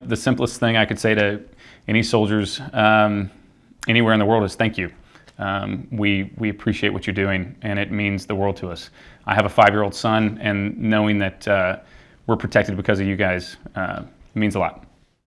The simplest thing I could say to any soldiers um, anywhere in the world is thank you. Um, we, we appreciate what you're doing, and it means the world to us. I have a five-year-old son, and knowing that uh, we're protected because of you guys uh, means a lot.